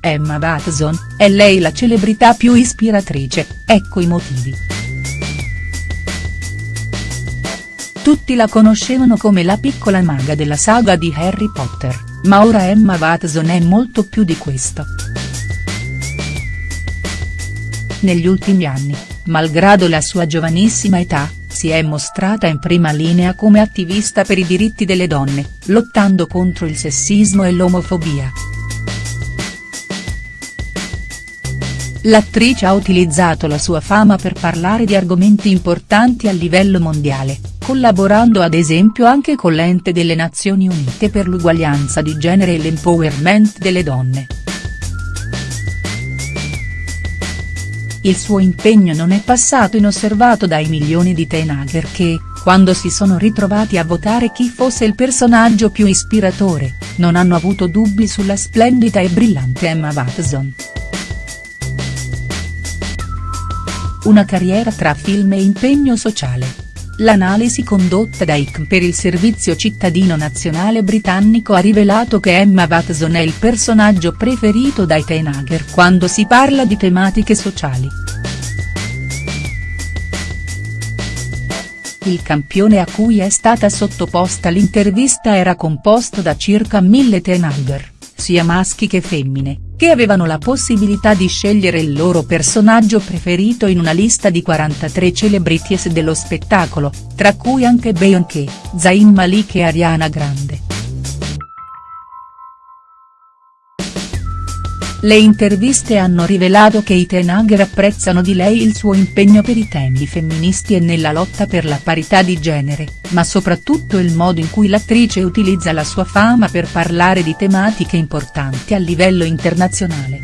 Emma Watson, è lei la celebrità più ispiratrice, ecco i motivi. Tutti la conoscevano come la piccola maga della saga di Harry Potter, ma ora Emma Watson è molto più di questo. Negli ultimi anni, malgrado la sua giovanissima età, si è mostrata in prima linea come attivista per i diritti delle donne, lottando contro il sessismo e l'omofobia. L'attrice ha utilizzato la sua fama per parlare di argomenti importanti a livello mondiale, collaborando ad esempio anche con l'ente delle Nazioni Unite per l'uguaglianza di genere e l'empowerment delle donne. Il suo impegno non è passato inosservato dai milioni di Tenager che, quando si sono ritrovati a votare chi fosse il personaggio più ispiratore, non hanno avuto dubbi sulla splendida e brillante Emma Watson. Una carriera tra film e impegno sociale. L'analisi condotta da ICM per il Servizio Cittadino Nazionale britannico ha rivelato che Emma Watson è il personaggio preferito dai teenager quando si parla di tematiche sociali. Il campione a cui è stata sottoposta l'intervista era composto da circa mille teenager, sia maschi che femmine, che avevano la possibilità di scegliere il loro personaggio preferito in una lista di 43 celebrities dello spettacolo, tra cui anche Beyoncé, Zayn Malik e Ariana Grande. Le interviste hanno rivelato che i Tenagher apprezzano di lei il suo impegno per i temi femministi e nella lotta per la parità di genere, ma soprattutto il modo in cui l'attrice utilizza la sua fama per parlare di tematiche importanti a livello internazionale.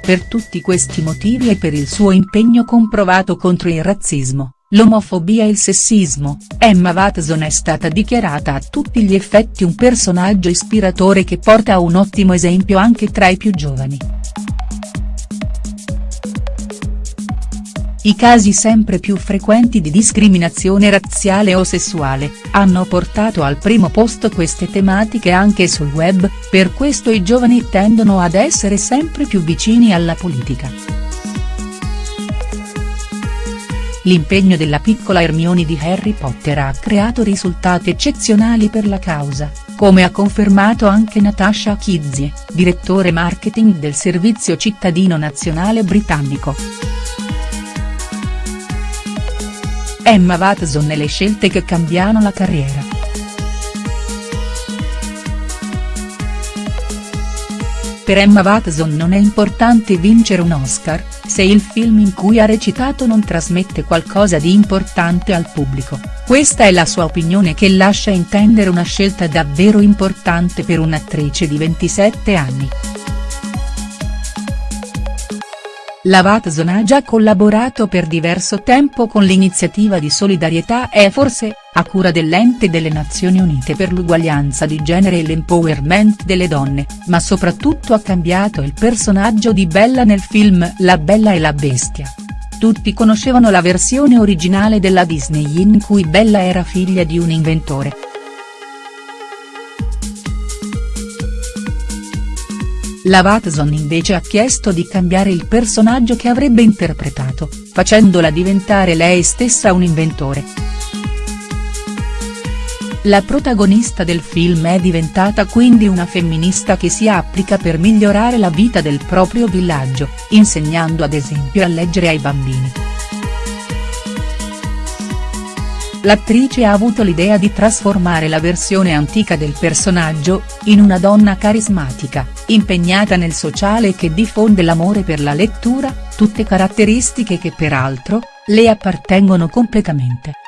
Per tutti questi motivi e per il suo impegno comprovato contro il razzismo, l'omofobia e il sessismo, Emma Watson è stata dichiarata a tutti gli effetti un personaggio ispiratore che porta un ottimo esempio anche tra i più giovani. I casi sempre più frequenti di discriminazione razziale o sessuale, hanno portato al primo posto queste tematiche anche sul web, per questo i giovani tendono ad essere sempre più vicini alla politica. L'impegno della piccola Hermione di Harry Potter ha creato risultati eccezionali per la causa, come ha confermato anche Natasha Kizzie, direttore marketing del Servizio Cittadino Nazionale britannico. Emma Watson e le scelte che cambiano la carriera. Per Emma Watson non è importante vincere un Oscar, se il film in cui ha recitato non trasmette qualcosa di importante al pubblico, questa è la sua opinione che lascia intendere una scelta davvero importante per un'attrice di 27 anni. La Watson ha già collaborato per diverso tempo con l'iniziativa di solidarietà E forse, a cura dell'ente delle Nazioni Unite per l'uguaglianza di genere e l'empowerment delle donne, ma soprattutto ha cambiato il personaggio di Bella nel film La Bella e la Bestia. Tutti conoscevano la versione originale della Disney in cui Bella era figlia di un inventore. La Watson invece ha chiesto di cambiare il personaggio che avrebbe interpretato, facendola diventare lei stessa un inventore. La protagonista del film è diventata quindi una femminista che si applica per migliorare la vita del proprio villaggio, insegnando ad esempio a leggere ai bambini. L'attrice ha avuto l'idea di trasformare la versione antica del personaggio, in una donna carismatica, impegnata nel sociale che diffonde l'amore per la lettura, tutte caratteristiche che peraltro, le appartengono completamente.